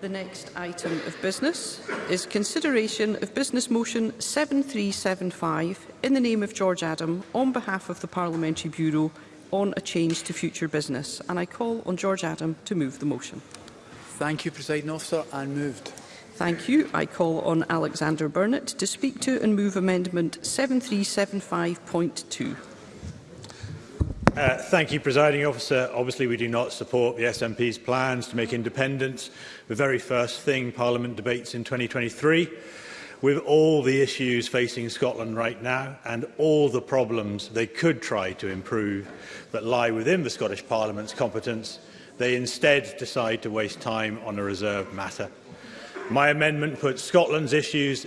The next item of business is consideration of Business Motion 7375 in the name of George Adam on behalf of the Parliamentary Bureau on a change to future business. And I call on George Adam to move the motion. Thank you, President Officer, and moved. Thank you. I call on Alexander Burnett to speak to and move Amendment 7375.2. Uh, thank you, Presiding Officer. Obviously, we do not support the SNP's plans to make independence the very first thing Parliament debates in 2023. With all the issues facing Scotland right now and all the problems they could try to improve that lie within the Scottish Parliament's competence, they instead decide to waste time on a reserved matter. My amendment puts Scotland's issues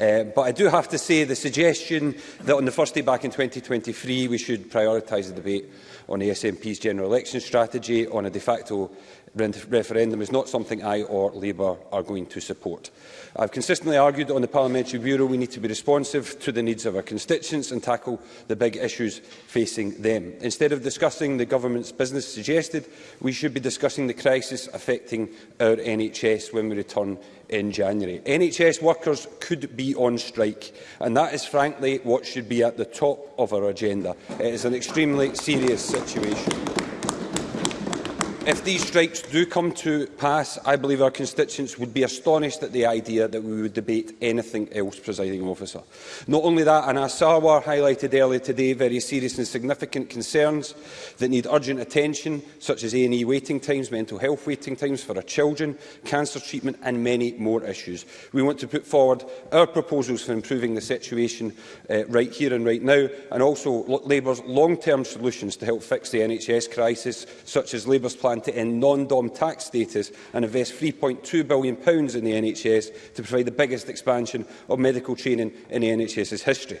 Uh, but I do have to say the suggestion that on the first day back in 2023 we should prioritise the debate on the SNP's general election strategy on a de facto referendum is not something I or Labour are going to support. I've consistently argued that on the Parliamentary Bureau we need to be responsive to the needs of our constituents and tackle the big issues facing them. Instead of discussing the government's business suggested, we should be discussing the crisis affecting our NHS when we return in January. NHS workers could be on strike, and that is frankly what should be at the top of our agenda. It is an extremely serious situation. If these strikes do come to pass, I believe our constituents would be astonished at the idea that we would debate anything else, presiding officer. Not only that, and as Sarwar highlighted earlier today, very serious and significant concerns that need urgent attention, such as A&E waiting times, mental health waiting times for our children, cancer treatment and many more issues. We want to put forward our proposals for improving the situation uh, right here and right now, and also Labour's long-term solutions to help fix the NHS crisis, such as Labour's plan plan to end non-DOM tax status and invest £3.2 billion in the NHS to provide the biggest expansion of medical training in the NHS's history.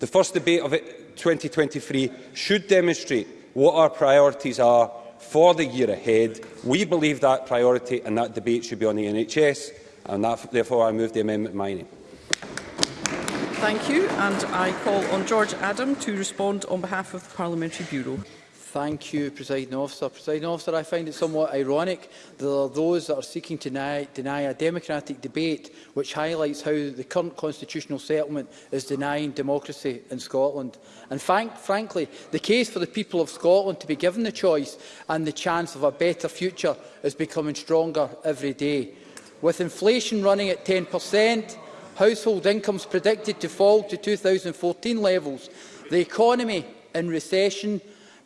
The first debate of 2023 should demonstrate what our priorities are for the year ahead. We believe that priority and that debate should be on the NHS, and that, therefore I move the amendment in my name. Thank you, and I call on George Adam to respond on behalf of the Parliamentary Bureau. Thank you, Presiding Officer. Presiding Officer, I find it somewhat ironic that there are those that are seeking to deny, deny a democratic debate which highlights how the current constitutional settlement is denying democracy in Scotland. And frank, frankly, the case for the people of Scotland to be given the choice and the chance of a better future is becoming stronger every day. With inflation running at 10%, household incomes predicted to fall to 2014 levels, the economy in recession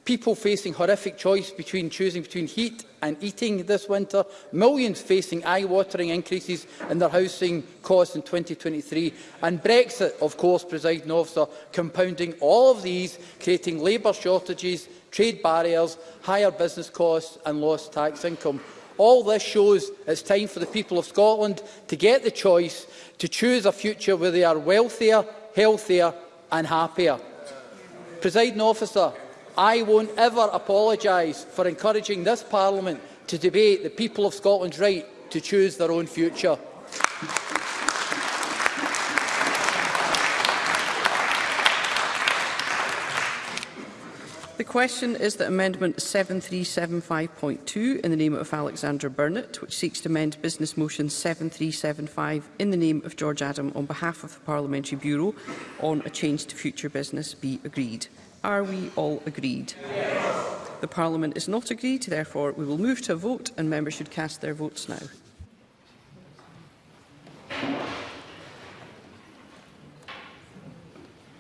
People facing horrific choice between choosing between heat and eating this winter. Millions facing eye-watering increases in their housing costs in 2023. And Brexit, of course, presiding officer, compounding all of these, creating labour shortages, trade barriers, higher business costs and lost tax income. All this shows it's time for the people of Scotland to get the choice to choose a future where they are wealthier, healthier and happier. Presiding officer, I won't ever apologise for encouraging this Parliament to debate the people of Scotland's right to choose their own future. The question is that Amendment 7375.2 in the name of Alexander Burnett, which seeks to amend Business Motion 7375 in the name of George Adam on behalf of the Parliamentary Bureau on a change to future business, be agreed. Are we all agreed? Yes. The Parliament is not agreed, therefore we will move to a vote and members should cast their votes now.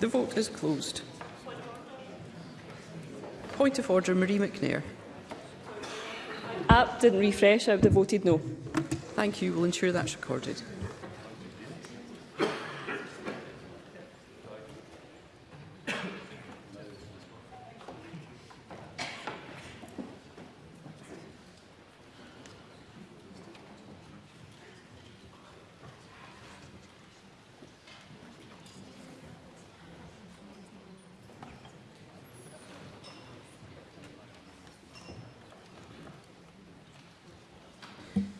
The vote is closed. Point of order, Marie McNair. App didn't refresh, I would have voted no. Thank you. We'll ensure that's recorded.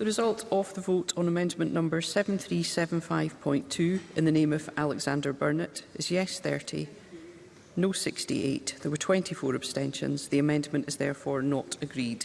The result of the vote on amendment number 7375.2 in the name of Alexander Burnett is yes 30, no 68. There were 24 abstentions. The amendment is therefore not agreed.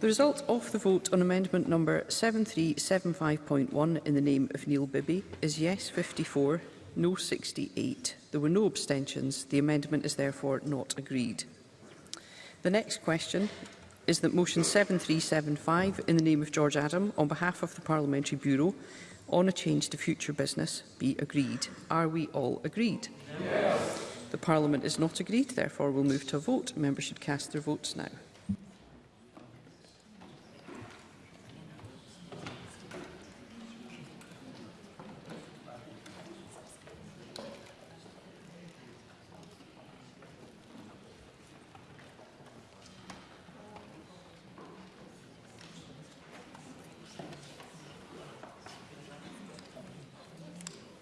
The result of the vote on amendment number 7375.1 in the name of Neil Bibby is yes 54, no 68. There were no abstentions. The amendment is therefore not agreed. The next question is that motion 7375 in the name of George Adam on behalf of the Parliamentary Bureau on a change to future business be agreed. Are we all agreed? Yes. The Parliament is not agreed, therefore we'll move to a vote. Members should cast their votes now.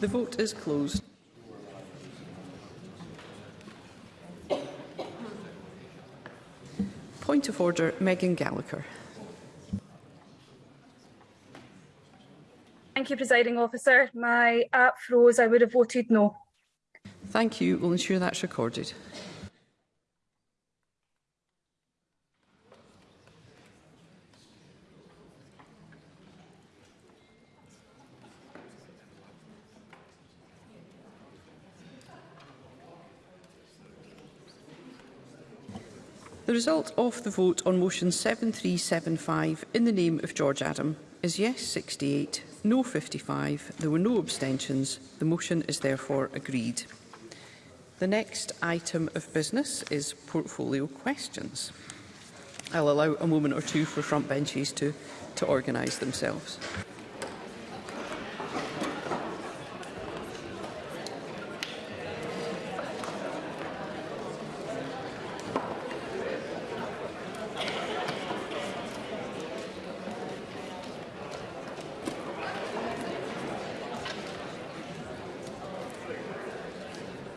The vote is closed. Point of order, Megan Gallagher. Thank you, Presiding Officer. My app froze. I would have voted no. Thank you. We'll ensure that's recorded. The result of the vote on motion 7375 in the name of George Adam is yes 68, no 55. There were no abstentions. The motion is therefore agreed. The next item of business is portfolio questions. I'll allow a moment or two for front benches to, to organise themselves.